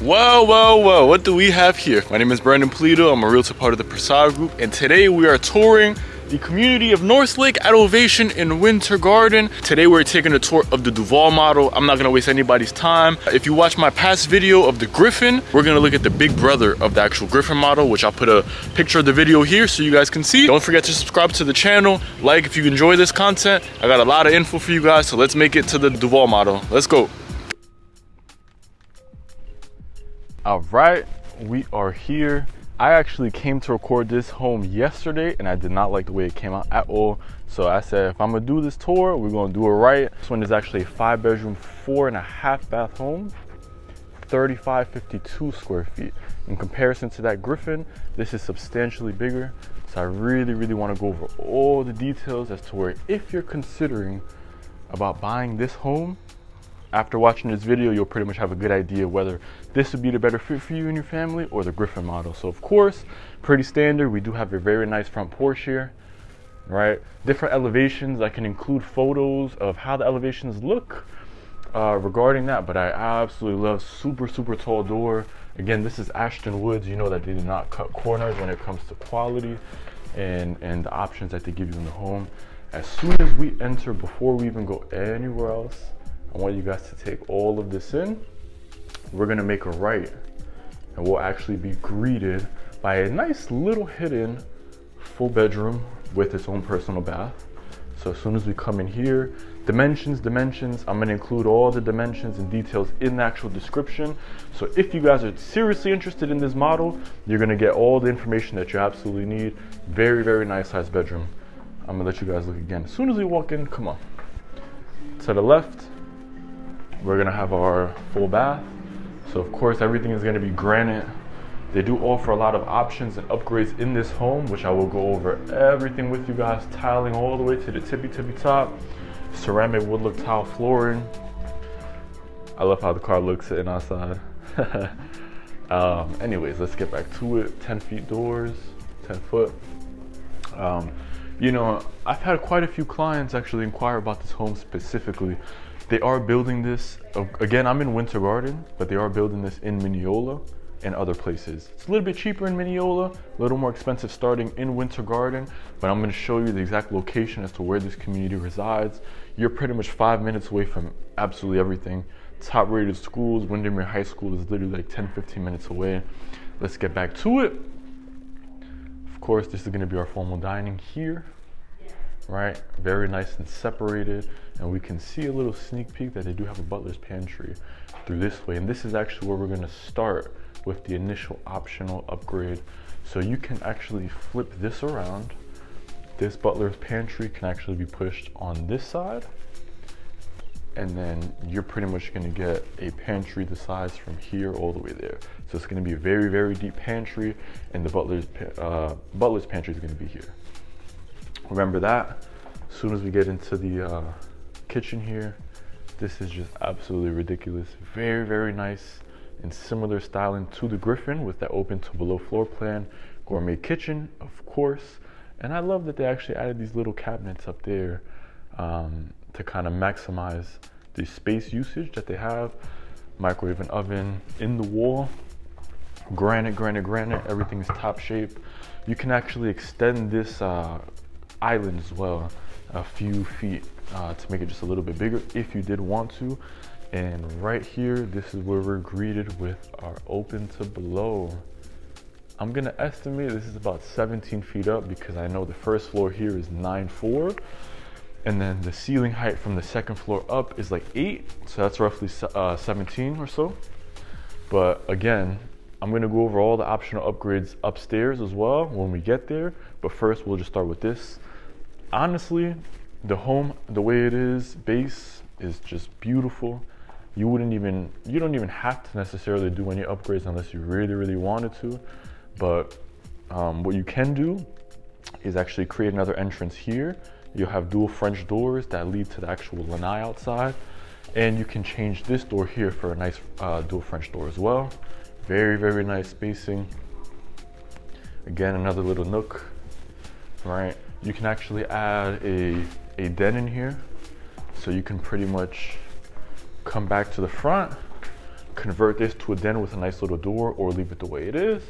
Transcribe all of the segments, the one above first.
Well, well, well, what do we have here? My name is Brandon Polito. I'm a realtor part of the Prasad Group, and today we are touring the community of North Lake at Ovation in Winter Garden. Today we're taking a tour of the Duval model. I'm not gonna waste anybody's time. If you watch my past video of the Griffin, we're gonna look at the big brother of the actual Griffin model, which I'll put a picture of the video here so you guys can see. Don't forget to subscribe to the channel, like if you enjoy this content. I got a lot of info for you guys, so let's make it to the Duval model. Let's go. All right, we are here I actually came to record this home yesterday and I did not like the way it came out at all. So I said, if I'm gonna do this tour, we're gonna do it right. This one is actually a five bedroom, four and a half bath home, 3552 square feet. In comparison to that Griffin, this is substantially bigger. So I really, really wanna go over all the details as to where if you're considering about buying this home, after watching this video, you'll pretty much have a good idea whether this would be the better fit for you and your family or the Griffin model. So of course, pretty standard. We do have a very nice front porch here, right? Different elevations. I can include photos of how the elevations look uh, regarding that, but I absolutely love super, super tall door. Again, this is Ashton Woods. You know that they do not cut corners when it comes to quality and, and the options that they give you in the home. As soon as we enter, before we even go anywhere else, I want you guys to take all of this in. We're gonna make a right and we'll actually be greeted by a nice little hidden full bedroom with its own personal bath. So as soon as we come in here, dimensions, dimensions, I'm gonna include all the dimensions and details in the actual description. So if you guys are seriously interested in this model, you're gonna get all the information that you absolutely need. Very, very nice size bedroom. I'm gonna let you guys look again. As soon as we walk in, come on. To the left, we're gonna have our full bath. So of course everything is gonna be granite. They do offer a lot of options and upgrades in this home, which I will go over everything with you guys, tiling all the way to the tippy tippy top, ceramic wood look tile flooring. I love how the car looks sitting outside. um, anyways, let's get back to it. 10 feet doors, 10 foot. Um, you know, I've had quite a few clients actually inquire about this home specifically they are building this, again, I'm in Winter Garden, but they are building this in Minneola and other places. It's a little bit cheaper in Minneola, a little more expensive starting in Winter Garden, but I'm gonna show you the exact location as to where this community resides. You're pretty much five minutes away from absolutely everything. Top rated schools, Windermere High School is literally like 10, 15 minutes away. Let's get back to it. Of course, this is gonna be our formal dining here right? Very nice and separated. And we can see a little sneak peek that they do have a butler's pantry through this way. And this is actually where we're gonna start with the initial optional upgrade. So you can actually flip this around. This butler's pantry can actually be pushed on this side. And then you're pretty much gonna get a pantry the size from here all the way there. So it's gonna be a very, very deep pantry and the butler's, uh, butler's pantry is gonna be here. Remember that. As soon as we get into the uh, kitchen here, this is just absolutely ridiculous. Very, very nice and similar styling to the Griffin with that open to below floor plan. Gourmet kitchen, of course. And I love that they actually added these little cabinets up there um, to kind of maximize the space usage that they have. Microwave and oven in the wall. Granite, granite, granite, everything is top shape. You can actually extend this uh, island as well a few feet uh, to make it just a little bit bigger if you did want to. And right here this is where we're greeted with our open to below. I'm gonna estimate this is about 17 feet up because I know the first floor here is 9.4 and then the ceiling height from the second floor up is like 8 so that's roughly uh, 17 or so. But again I'm gonna go over all the optional upgrades upstairs as well when we get there but first we'll just start with this honestly, the home, the way it is, base is just beautiful. You wouldn't even, you don't even have to necessarily do any upgrades unless you really, really wanted to. But um, what you can do is actually create another entrance here. You'll have dual French doors that lead to the actual lanai outside. And you can change this door here for a nice uh, dual French door as well. Very, very nice spacing. Again, another little nook, right? You can actually add a, a den in here. So you can pretty much come back to the front, convert this to a den with a nice little door or leave it the way it is.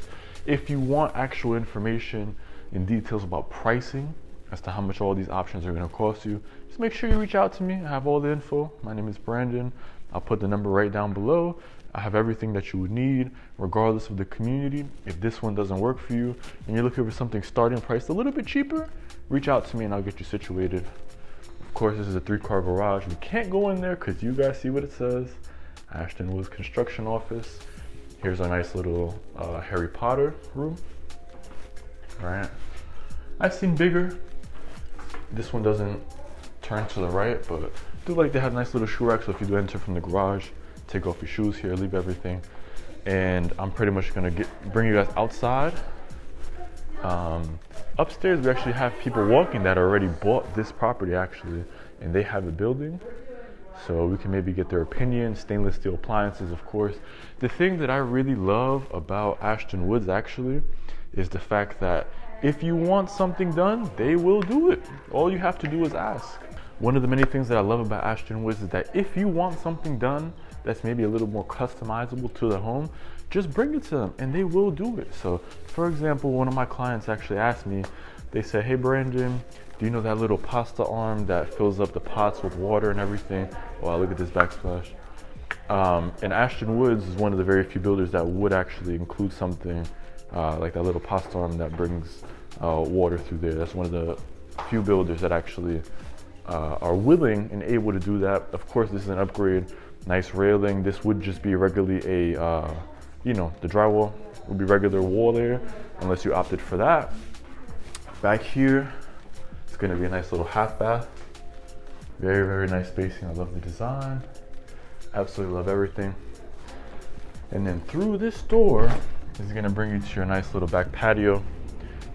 If you want actual information and details about pricing as to how much all these options are gonna cost you, just make sure you reach out to me. I have all the info. My name is Brandon. I'll put the number right down below. I have everything that you would need, regardless of the community. If this one doesn't work for you and you're looking for something starting price a little bit cheaper, reach out to me and I'll get you situated. Of course, this is a three car garage. We can't go in there because you guys see what it says. Ashton Woods Construction Office. Here's a nice little uh, Harry Potter room. All right. I've seen bigger. This one doesn't turn to the right, but I do like they have nice little shoe rack. So if you do enter from the garage, take off your shoes here, leave everything. And I'm pretty much gonna get bring you guys outside. Um, upstairs, we actually have people walking that already bought this property actually, and they have a building. So we can maybe get their opinion, stainless steel appliances, of course. The thing that I really love about Ashton Woods actually is the fact that if you want something done, they will do it. All you have to do is ask. One of the many things that I love about Ashton Woods is that if you want something done that's maybe a little more customizable to the home, just bring it to them and they will do it. So for example, one of my clients actually asked me, they said, hey Brandon, do you know that little pasta arm that fills up the pots with water and everything? Wow, look at this backsplash. Um, and Ashton Woods is one of the very few builders that would actually include something uh, like that little pasta arm that brings uh, water through there. That's one of the few builders that actually uh, are willing and able to do that. Of course, this is an upgrade. Nice railing. This would just be regularly a, uh, you know, the drywall would be regular wall there, unless you opted for that. Back here, it's gonna be a nice little half bath. Very, very nice spacing. I love the design. Absolutely love everything. And then through this door is gonna bring you to your nice little back patio.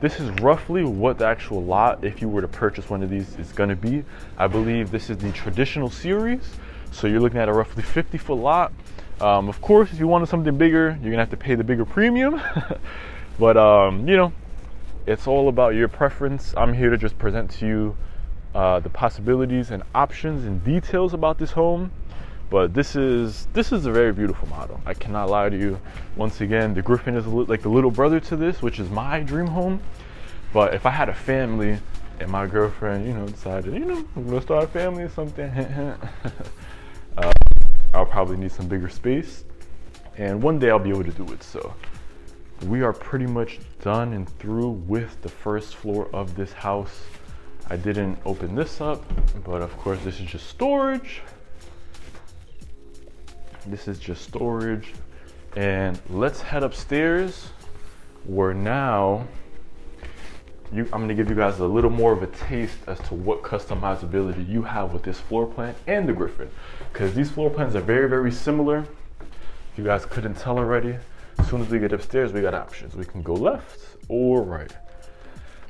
This is roughly what the actual lot, if you were to purchase one of these, is gonna be. I believe this is the traditional series. So you're looking at a roughly 50 foot lot. Um, of course, if you wanted something bigger, you're gonna have to pay the bigger premium. but um, you know, it's all about your preference. I'm here to just present to you uh, the possibilities and options and details about this home. But this is this is a very beautiful model. I cannot lie to you. Once again, the Griffin is like the little brother to this, which is my dream home. But if I had a family and my girlfriend, you know, decided, you know, we're gonna start a family or something, I'll probably need some bigger space. And one day I'll be able to do it. So we are pretty much done and through with the first floor of this house. I didn't open this up, but of course this is just storage. This is just storage. And let's head upstairs where now you, I'm gonna give you guys a little more of a taste as to what customizability you have with this floor plan and the Griffin. Because these floor plans are very, very similar. If you guys couldn't tell already, as soon as we get upstairs, we got options. We can go left or right.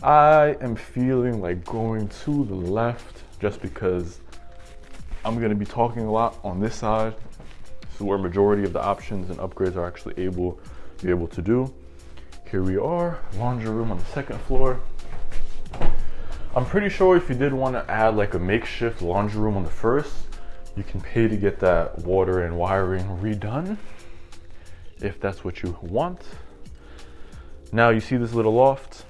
I am feeling like going to the left just because I'm gonna be talking a lot on this side This is where majority of the options and upgrades are actually able be able to do. Here we are, laundry room on the second floor. I'm pretty sure if you did want to add like a makeshift laundry room on the first, you can pay to get that water and wiring redone if that's what you want. Now you see this little loft.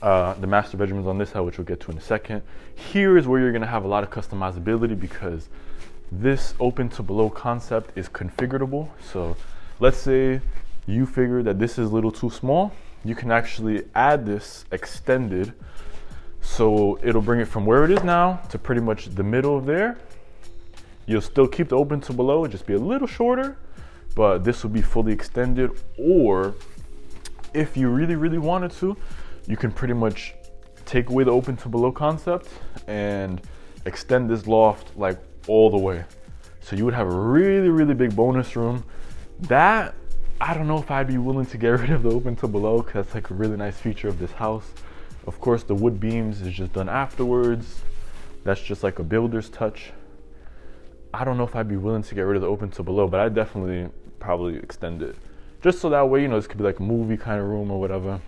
Uh, the master bedroom is on this side, which we'll get to in a second. Here is where you're gonna have a lot of customizability because this open to below concept is configurable. So let's say you figure that this is a little too small, you can actually add this extended. So it'll bring it from where it is now to pretty much the middle of there. You'll still keep the open to below, just be a little shorter, but this will be fully extended. Or if you really, really wanted to, you can pretty much take away the open to below concept and extend this loft like all the way. So you would have a really, really big bonus room. That, I don't know if I'd be willing to get rid of the open to below because that's like a really nice feature of this house. Of course, the wood beams is just done afterwards. That's just like a builder's touch. I don't know if I'd be willing to get rid of the open to below, but I definitely probably extend it. Just so that way, you know, this could be like a movie kind of room or whatever.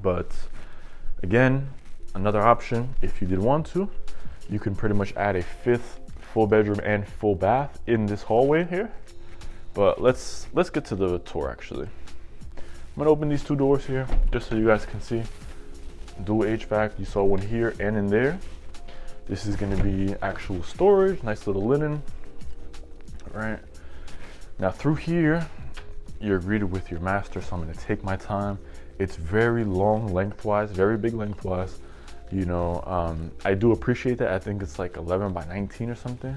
But again, another option if you did want to you can pretty much add a fifth full bedroom and full bath in this hallway here. But let's let's get to the tour actually. I'm gonna open these two doors here just so you guys can see. Dual HVAC, you saw one here and in there. This is gonna be actual storage, nice little linen. All right. Now through here, you're greeted with your master, so I'm gonna take my time. It's very long lengthwise, very big lengthwise. You know, um, I do appreciate that. I think it's like 11 by 19 or something,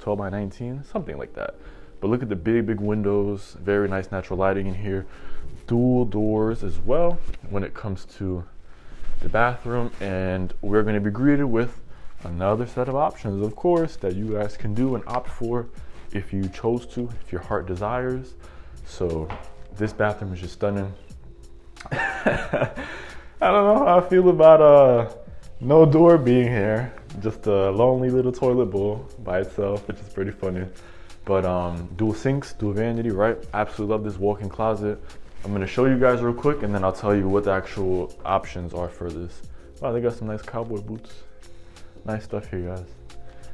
12 by 19, something like that. But look at the big, big windows, very nice natural lighting in here. Dual doors as well when it comes to the bathroom. And we're gonna be greeted with another set of options, of course, that you guys can do and opt for if you chose to, if your heart desires. So this bathroom is just stunning. I don't know how I feel about uh no door being here. Just a lonely little toilet bowl by itself, which is pretty funny. But um, dual sinks, dual vanity, right? Absolutely love this walk-in closet. I'm gonna show you guys real quick and then I'll tell you what the actual options are for this. Wow, they got some nice cowboy boots. Nice stuff here, guys.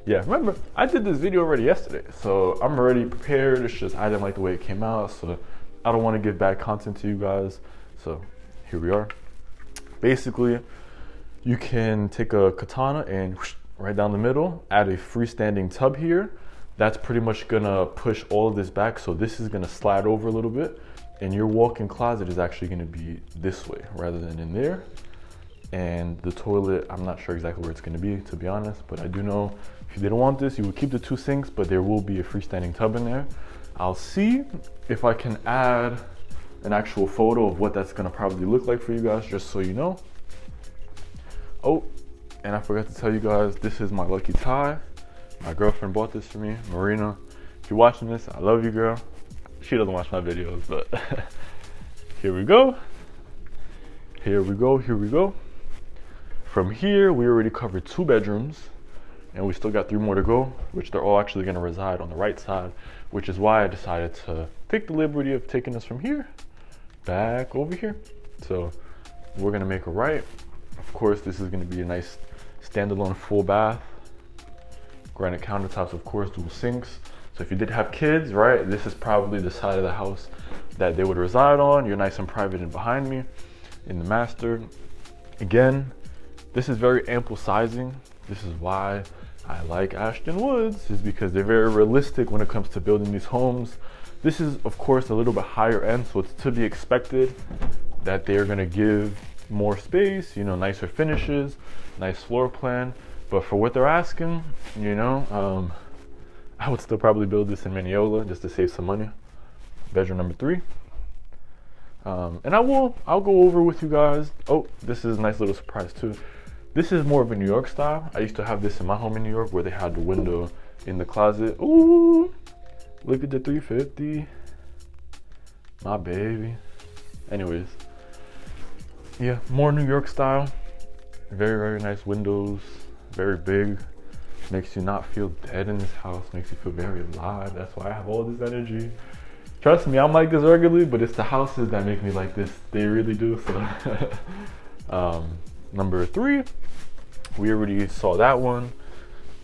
Yeah, remember, I did this video already yesterday, so I'm already prepared. It's just I didn't like the way it came out, so I don't want to give bad content to you guys. So here we are. Basically, you can take a katana and whoosh, right down the middle, add a freestanding tub here. That's pretty much gonna push all of this back. So this is gonna slide over a little bit and your walk-in closet is actually gonna be this way rather than in there. And the toilet, I'm not sure exactly where it's gonna be, to be honest, but I do know if you didn't want this, you would keep the two sinks, but there will be a freestanding tub in there. I'll see if I can add an actual photo of what that's gonna probably look like for you guys, just so you know. Oh, and I forgot to tell you guys, this is my lucky tie. My girlfriend bought this for me, Marina. If you're watching this, I love you, girl. She doesn't watch my videos, but here we go. Here we go, here we go. From here, we already covered two bedrooms and we still got three more to go, which they're all actually gonna reside on the right side, which is why I decided to take the liberty of taking us from here back over here. So we're gonna make a right. Of course, this is gonna be a nice standalone full bath. Granite countertops, of course, dual sinks. So if you did have kids, right, this is probably the side of the house that they would reside on. You're nice and private and behind me in the master. Again, this is very ample sizing. This is why I like Ashton Woods is because they're very realistic when it comes to building these homes. This is of course a little bit higher end, so it's to be expected that they're gonna give more space, you know, nicer finishes, nice floor plan. But for what they're asking, you know, um, I would still probably build this in Minneola just to save some money. Bedroom number three. Um, and I will, I'll go over with you guys. Oh, this is a nice little surprise too. This is more of a New York style. I used to have this in my home in New York where they had the window in the closet. Ooh, look at the 350. My baby. Anyways, yeah, more New York style. Very, very nice windows. Very big. Makes you not feel dead in this house. Makes you feel very alive. That's why I have all this energy. Trust me, I'm like this regularly, but it's the houses that make me like this. They really do. So, um, number three, we already saw that one.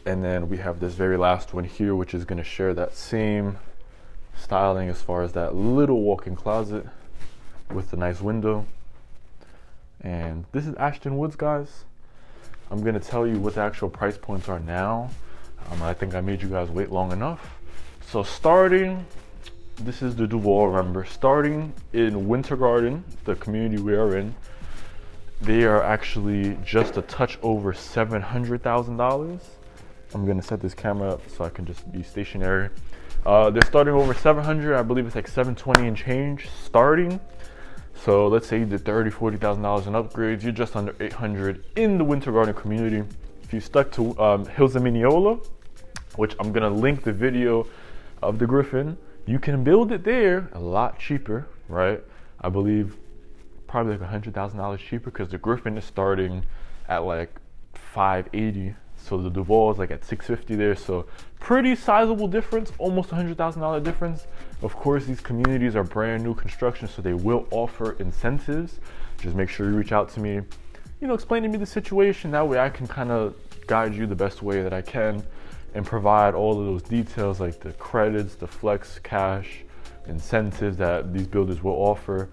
And then we have this very last one here, which is gonna share that same styling as far as that little walk-in closet with the nice window. And this is Ashton Woods, guys. I'm gonna tell you what the actual price points are now. Um, I think I made you guys wait long enough. So starting, this is the Duval, remember, starting in Winter Garden, the community we are in, they are actually just a touch over $700,000. I'm gonna set this camera up so I can just be stationary. Uh, they're starting over 700, I believe it's like 720 and change starting. So let's say you did 30, $40,000 in upgrades, you're just under 800 in the Winter Garden community. If you stuck to um, Hills of Minneola, which I'm gonna link the video of the Griffin, you can build it there a lot cheaper, right? I believe probably like a hundred thousand dollars cheaper because the Griffin is starting at like 580 so the Duval is like at 650 there so pretty sizable difference almost a hundred thousand dollar difference. Of course these communities are brand new construction so they will offer incentives. Just make sure you reach out to me you know explain to me the situation. That way I can kind of guide you the best way that I can and provide all of those details like the credits, the flex cash, incentives that these builders will offer.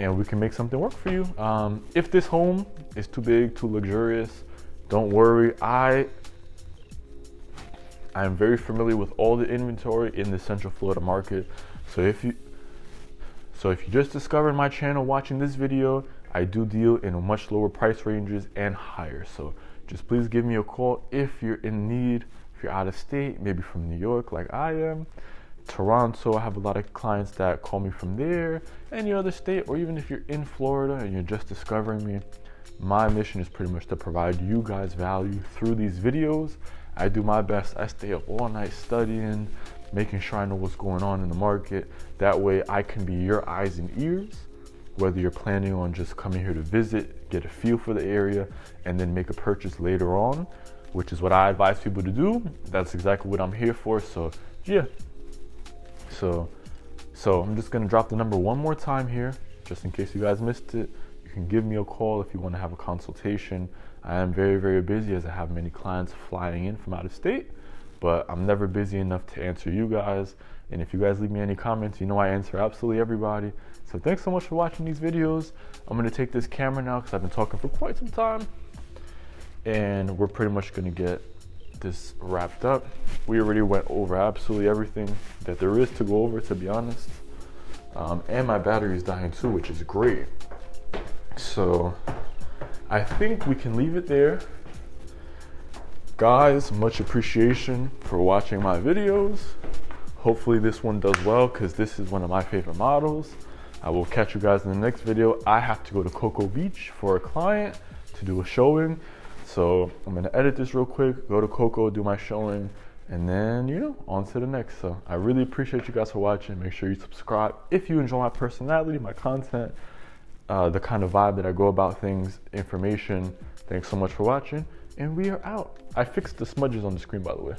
And we can make something work for you. Um, if this home is too big, too luxurious, don't worry. I I am very familiar with all the inventory in the Central Florida market. So if you so if you just discovered my channel watching this video, I do deal in much lower price ranges and higher. So just please give me a call if you're in need, if you're out of state, maybe from New York like I am. Toronto, I have a lot of clients that call me from there, any other state, or even if you're in Florida and you're just discovering me, my mission is pretty much to provide you guys value through these videos. I do my best. I stay up all night studying, making sure I know what's going on in the market. That way I can be your eyes and ears, whether you're planning on just coming here to visit, get a feel for the area, and then make a purchase later on, which is what I advise people to do. That's exactly what I'm here for. So yeah, so, so I'm just gonna drop the number one more time here, just in case you guys missed it. Can give me a call if you wanna have a consultation. I am very, very busy as I have many clients flying in from out of state, but I'm never busy enough to answer you guys. And if you guys leave me any comments, you know I answer absolutely everybody. So thanks so much for watching these videos. I'm gonna take this camera now because I've been talking for quite some time. And we're pretty much gonna get this wrapped up. We already went over absolutely everything that there is to go over, to be honest. Um, and my battery is dying too, which is great. So I think we can leave it there. Guys, much appreciation for watching my videos. Hopefully this one does well because this is one of my favorite models. I will catch you guys in the next video. I have to go to Cocoa Beach for a client to do a showing. So I'm gonna edit this real quick, go to Cocoa, do my showing, and then, you know, on to the next. So I really appreciate you guys for watching. Make sure you subscribe if you enjoy my personality, my content, uh, the kind of vibe that I go about things, information. Thanks so much for watching, and we are out. I fixed the smudges on the screen, by the way.